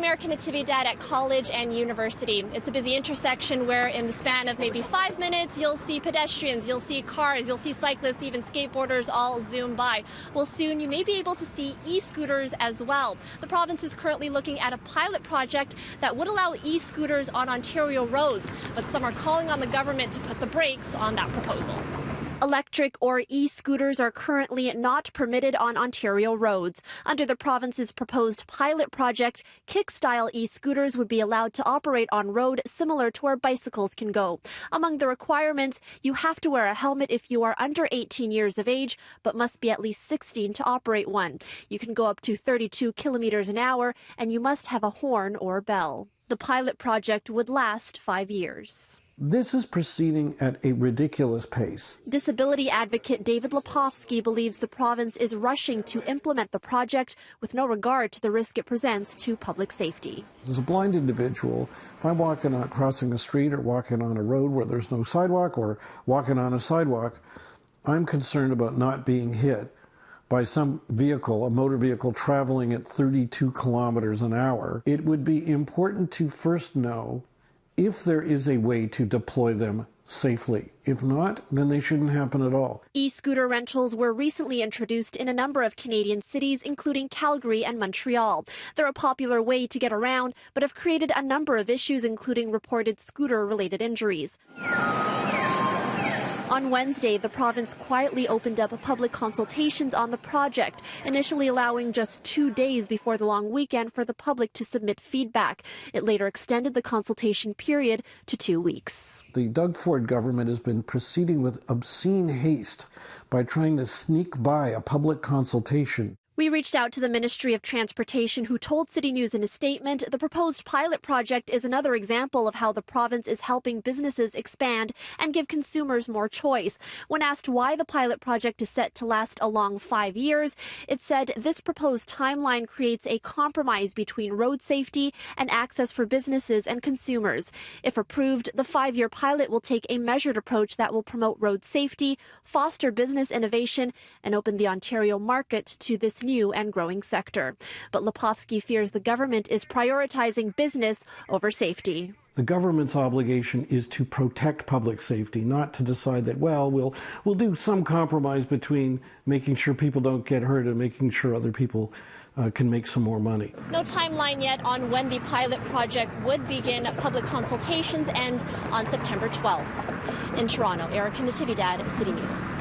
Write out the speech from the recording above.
I'm Erica Natividad at college and university. It's a busy intersection where in the span of maybe five minutes, you'll see pedestrians, you'll see cars, you'll see cyclists, even skateboarders all zoom by. Well, soon you may be able to see e-scooters as well. The province is currently looking at a pilot project that would allow e-scooters on Ontario roads, but some are calling on the government to put the brakes on that proposal. Electric or e-scooters are currently not permitted on Ontario roads. Under the province's proposed pilot project, kick-style e-scooters would be allowed to operate on road similar to where bicycles can go. Among the requirements, you have to wear a helmet if you are under 18 years of age, but must be at least 16 to operate one. You can go up to 32 kilometers an hour, and you must have a horn or bell. The pilot project would last five years. This is proceeding at a ridiculous pace. Disability advocate David Lepofsky believes the province is rushing to implement the project with no regard to the risk it presents to public safety. As a blind individual, if I'm walking on crossing a street or walking on a road where there's no sidewalk or walking on a sidewalk, I'm concerned about not being hit by some vehicle, a motor vehicle traveling at 32 kilometers an hour. It would be important to first know if there is a way to deploy them safely. If not, then they shouldn't happen at all. E scooter rentals were recently introduced in a number of Canadian cities, including Calgary and Montreal. They're a popular way to get around, but have created a number of issues, including reported scooter related injuries. On Wednesday, the province quietly opened up public consultations on the project, initially allowing just two days before the long weekend for the public to submit feedback. It later extended the consultation period to two weeks. The Doug Ford government has been proceeding with obscene haste by trying to sneak by a public consultation. We reached out to the Ministry of Transportation, who told City News in a statement the proposed pilot project is another example of how the province is helping businesses expand and give consumers more choice. When asked why the pilot project is set to last a long five years, it said this proposed timeline creates a compromise between road safety and access for businesses and consumers. If approved, the five year pilot will take a measured approach that will promote road safety, foster business innovation, and open the Ontario market to this new and growing sector. But Lepofsky fears the government is prioritizing business over safety. The government's obligation is to protect public safety, not to decide that, well, we'll, we'll do some compromise between making sure people don't get hurt and making sure other people uh, can make some more money. No timeline yet on when the pilot project would begin public consultations end on September 12th. In Toronto, Erica Natividad, City News.